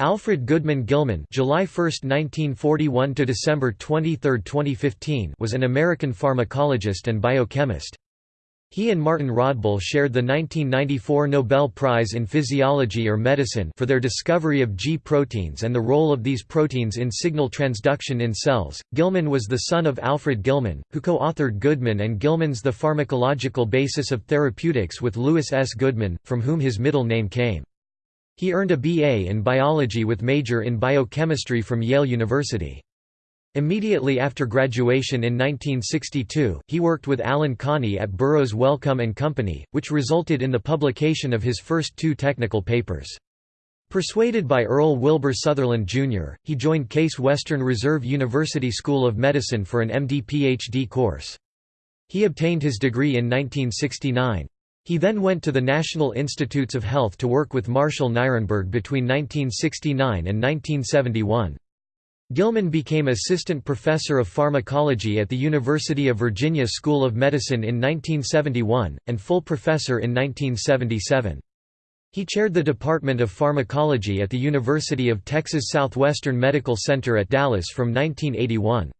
Alfred Goodman Gilman July 1, 1941 to December 23, 2015 was an American pharmacologist and biochemist. He and Martin Rodbell shared the 1994 Nobel Prize in Physiology or Medicine for their discovery of G proteins and the role of these proteins in signal transduction in cells. Gilman was the son of Alfred Gilman, who co-authored Goodman and Gilman's The Pharmacological Basis of Therapeutics with Louis S. Goodman, from whom his middle name came. He earned a BA in biology with major in biochemistry from Yale University. Immediately after graduation in 1962, he worked with Allan Conney at Burroughs Wellcome and Company, which resulted in the publication of his first two technical papers. Persuaded by Earl Wilbur Sutherland, Jr., he joined Case Western Reserve University School of Medicine for an MD-PhD course. He obtained his degree in 1969. He then went to the National Institutes of Health to work with Marshall Nirenberg between 1969 and 1971. Gilman became assistant professor of pharmacology at the University of Virginia School of Medicine in 1971, and full professor in 1977. He chaired the Department of Pharmacology at the University of Texas Southwestern Medical Center at Dallas from 1981.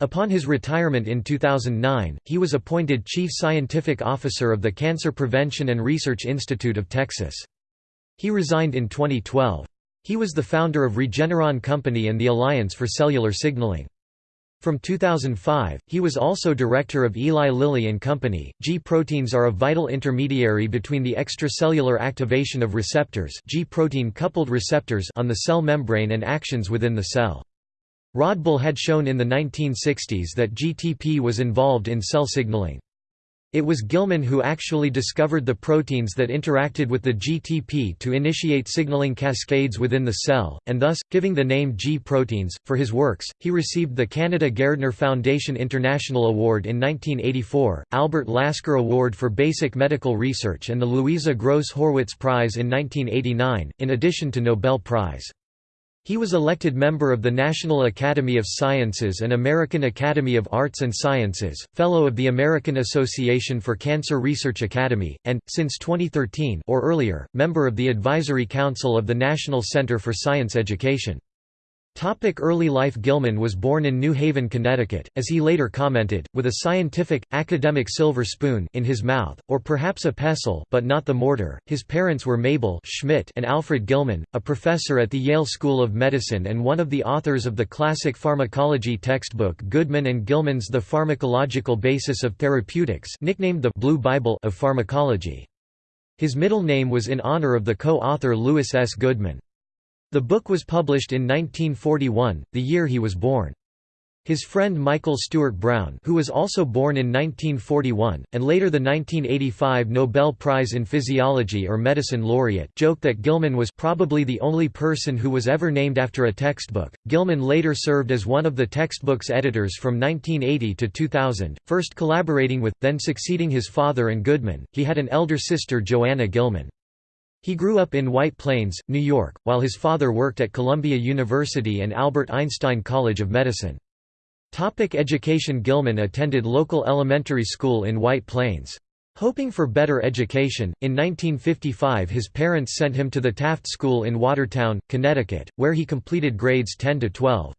Upon his retirement in 2009, he was appointed Chief Scientific Officer of the Cancer Prevention and Research Institute of Texas. He resigned in 2012. He was the founder of Regeneron Company and the Alliance for Cellular Signaling. From 2005, he was also director of Eli Lilly and Company. G proteins are a vital intermediary between the extracellular activation of receptors, G protein coupled receptors on the cell membrane and actions within the cell. Rodbell had shown in the 1960s that GTP was involved in cell signaling. It was Gilman who actually discovered the proteins that interacted with the GTP to initiate signaling cascades within the cell, and thus, giving the name G proteins. For his works, he received the Canada Gairdner Foundation International Award in 1984, Albert Lasker Award for Basic Medical Research, and the Louisa Gross Horwitz Prize in 1989, in addition to Nobel Prize. He was elected member of the National Academy of Sciences and American Academy of Arts and Sciences, Fellow of the American Association for Cancer Research Academy, and, since 2013 or earlier, member of the Advisory Council of the National Center for Science Education. Topic early life Gilman was born in New Haven, Connecticut, as he later commented, with a scientific, academic silver spoon in his mouth, or perhaps a pestle but not the mortar. His parents were Mabel Schmidt and Alfred Gilman, a professor at the Yale School of Medicine and one of the authors of the classic pharmacology textbook Goodman and Gilman's The Pharmacological Basis of Therapeutics nicknamed the Blue Bible of Pharmacology. His middle name was in honor of the co-author Louis S. Goodman. The book was published in 1941, the year he was born. His friend Michael Stewart Brown who was also born in 1941, and later the 1985 Nobel Prize in Physiology or Medicine laureate joked that Gilman was probably the only person who was ever named after a textbook. Gilman later served as one of the textbook's editors from 1980 to 2000, first collaborating with, then succeeding his father and Goodman. He had an elder sister Joanna Gilman. He grew up in White Plains, New York, while his father worked at Columbia University and Albert Einstein College of Medicine. Topic education Gilman attended local elementary school in White Plains. Hoping for better education, in 1955 his parents sent him to the Taft School in Watertown, Connecticut, where he completed grades 10 to 12.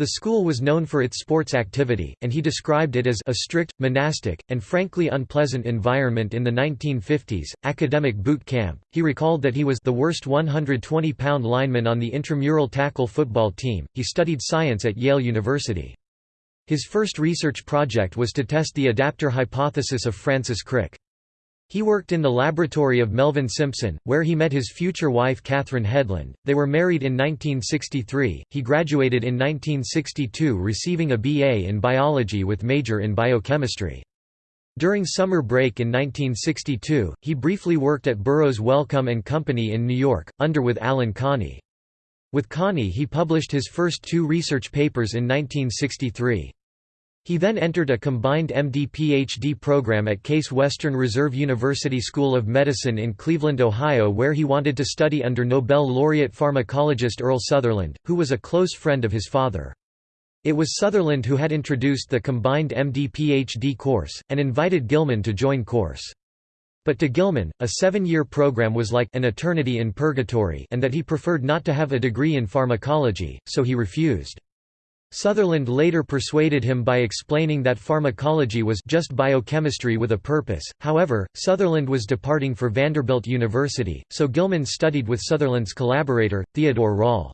The school was known for its sports activity, and he described it as a strict, monastic, and frankly unpleasant environment in the 1950s. Academic boot camp. He recalled that he was the worst 120 pound lineman on the intramural tackle football team. He studied science at Yale University. His first research project was to test the adaptor hypothesis of Francis Crick. He worked in the laboratory of Melvin Simpson, where he met his future wife Kathryn Hedlund. They were married in 1963. He graduated in 1962 receiving a BA in biology with major in biochemistry. During summer break in 1962, he briefly worked at Burroughs Wellcome and Company in New York, under with Allan Conney. With Conney he published his first two research papers in 1963. He then entered a combined MD-PhD program at Case Western Reserve University School of Medicine in Cleveland, Ohio where he wanted to study under Nobel laureate pharmacologist Earl Sutherland, who was a close friend of his father. It was Sutherland who had introduced the combined MD-PhD course, and invited Gilman to join course. But to Gilman, a seven-year program was like an eternity in purgatory and that he preferred not to have a degree in pharmacology, so he refused. Sutherland later persuaded him by explaining that pharmacology was just biochemistry with a purpose. However, Sutherland was departing for Vanderbilt University, so Gilman studied with Sutherland's collaborator, Theodore Rall.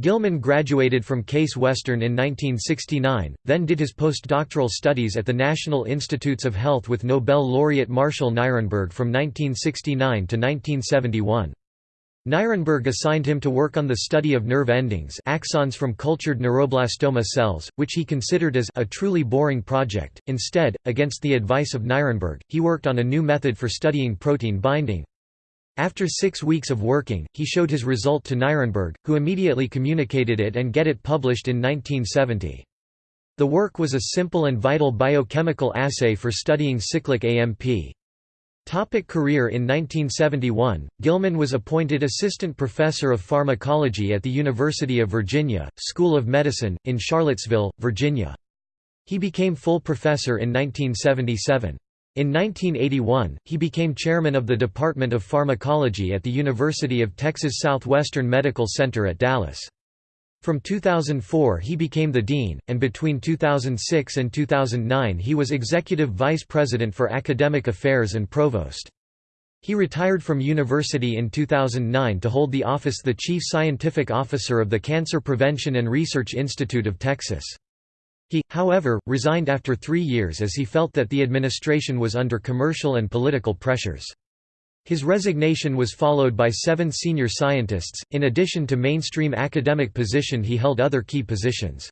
Gilman graduated from Case Western in 1969, then did his postdoctoral studies at the National Institutes of Health with Nobel laureate Marshall Nirenberg from 1969 to 1971. Nirenberg assigned him to work on the study of nerve endings axons from cultured neuroblastoma cells, which he considered as a truly boring project. Instead, against the advice of Nirenberg, he worked on a new method for studying protein binding. After six weeks of working, he showed his result to Nirenberg, who immediately communicated it and get it published in 1970. The work was a simple and vital biochemical assay for studying cyclic AMP. Topic career In 1971, Gilman was appointed assistant professor of pharmacology at the University of Virginia, School of Medicine, in Charlottesville, Virginia. He became full professor in 1977. In 1981, he became chairman of the Department of Pharmacology at the University of Texas Southwestern Medical Center at Dallas. From 2004 he became the dean, and between 2006 and 2009 he was executive vice president for academic affairs and provost. He retired from university in 2009 to hold the office the chief scientific officer of the Cancer Prevention and Research Institute of Texas. He, however, resigned after three years as he felt that the administration was under commercial and political pressures. His resignation was followed by seven senior scientists, in addition to mainstream academic position he held other key positions.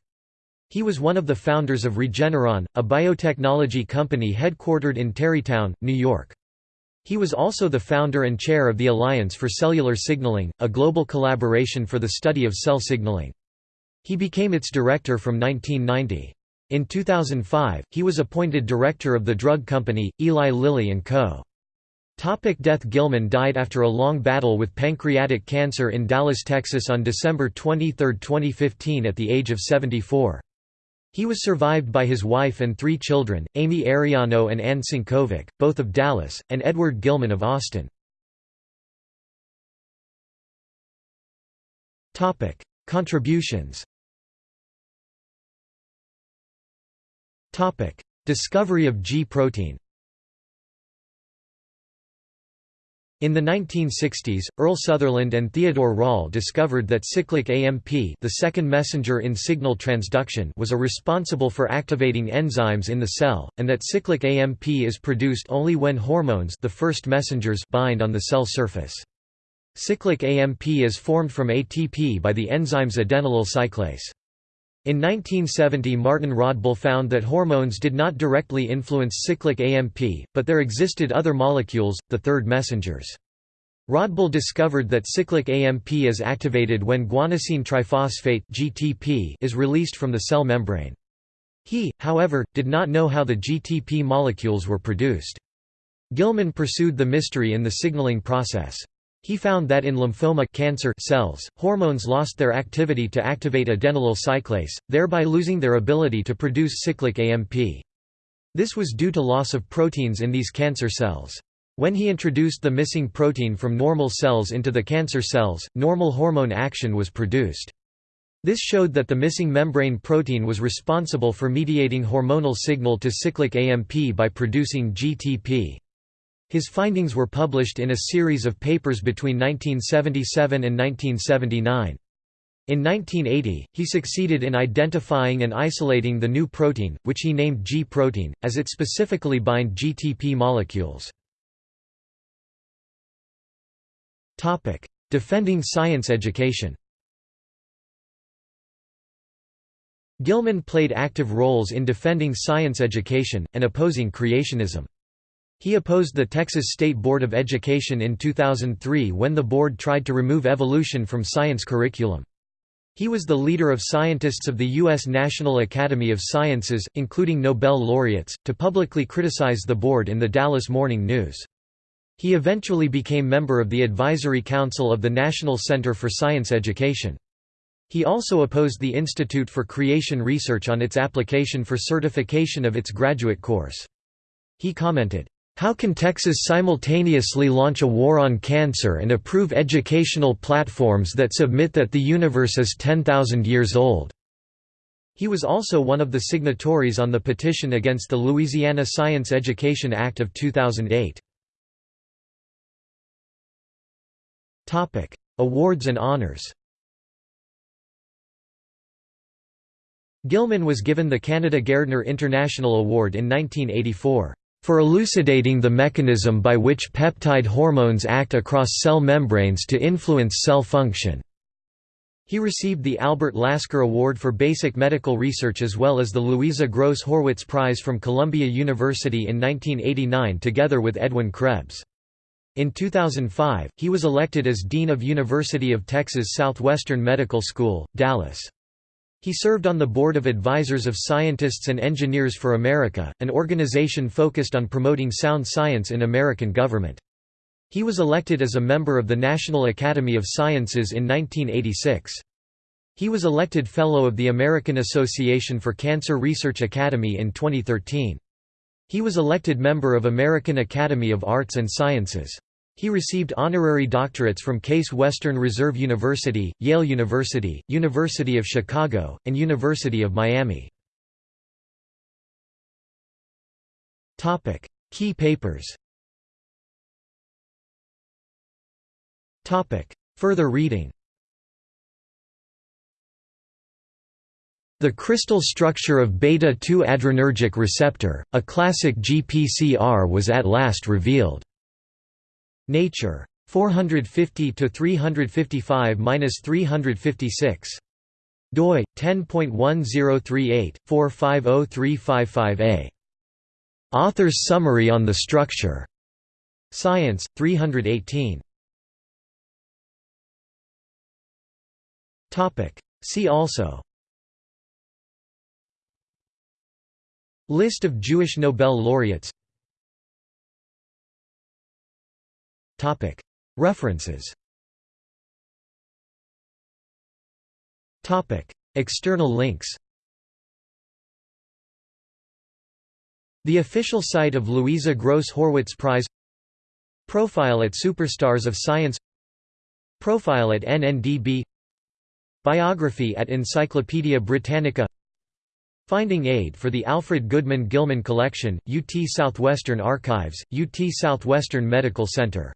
He was one of the founders of Regeneron, a biotechnology company headquartered in Tarrytown, New York. He was also the founder and chair of the Alliance for Cellular Signaling, a global collaboration for the study of cell signaling. He became its director from 1990. In 2005, he was appointed director of the drug company, Eli Lilly & Co. Topic death Gilman died after a long battle with pancreatic cancer in Dallas, Texas on December 23, 2015 at the age of 74. He was survived by his wife and three children, Amy Ariano and Ann Sinkovic, both of Dallas, and Edward Gilman of Austin. Contributions Discovery of G In the 1960s, Earl Sutherland and Theodore Rall discovered that cyclic AMP the second messenger in signal transduction was a responsible for activating enzymes in the cell, and that cyclic AMP is produced only when hormones the first messengers bind on the cell surface. Cyclic AMP is formed from ATP by the enzymes adenylyl cyclase. In 1970 Martin Rodbell found that hormones did not directly influence cyclic AMP, but there existed other molecules, the third messengers. Rodbell discovered that cyclic AMP is activated when guanosine triphosphate (GTP) is released from the cell membrane. He, however, did not know how the GTP molecules were produced. Gilman pursued the mystery in the signaling process. He found that in lymphoma cancer cells, hormones lost their activity to activate adenylyl cyclase, thereby losing their ability to produce cyclic AMP. This was due to loss of proteins in these cancer cells. When he introduced the missing protein from normal cells into the cancer cells, normal hormone action was produced. This showed that the missing membrane protein was responsible for mediating hormonal signal to cyclic AMP by producing GTP. His findings were published in a series of papers between 1977 and 1979. In 1980, he succeeded in identifying and isolating the new protein, which he named G protein, as it specifically bind GTP molecules. Defending science education Gilman played active roles in defending science education, and opposing creationism. He opposed the Texas State Board of Education in 2003 when the board tried to remove evolution from science curriculum. He was the leader of scientists of the U.S. National Academy of Sciences, including Nobel laureates, to publicly criticize the board in the Dallas Morning News. He eventually became member of the Advisory Council of the National Center for Science Education. He also opposed the Institute for Creation Research on its application for certification of its graduate course. He commented, How can Texas simultaneously launch a war on cancer and approve educational platforms that submit that the universe is 10,000 years old? He was also one of the signatories on the petition against the Louisiana Science Education Act of 2008. Awards and honors Gilman was given the Canada Gairdner International Award in 1984 for elucidating the mechanism by which peptide hormones act across cell membranes to influence cell function. He received the Albert Lasker Award for Basic Medical Research as well as the Louisa Gross Horwitz Prize from Columbia University in 1989 together with Edwin Krebs. In 2005, he was elected as Dean of University of Texas Southwestern Medical School, Dallas. He served on the Board of Advisors of Scientists and Engineers for America, an organization focused on promoting sound science in American government. He was elected as a member of the National Academy of Sciences in 1986. He was elected Fellow of the American Association for Cancer Research Academy in 2013. He was elected member of American Academy of Arts and Sciences. He received honorary doctorates from Case Western Reserve University, Yale University, University of Chicago, and University of Miami. Topic: Key papers Topic: Further reading The crystal structure of beta-2 adrenergic receptor, a classic GPCR was at last revealed. Nature. 450 to 355-356. doi 10.1038/450355a. Author's summary on the structure. Science 318. Topic. See also. List of Jewish Nobel laureates References. External links. The official site of Louisa Gross Horwitz Prize. Profile at Superstars of Science. Profile at NNDB Biography at Encyclopædia Britannica. Finding aid for the Alfred Goodman Gilman Collection, UT Southwestern Archives, UT Southwestern Medical Center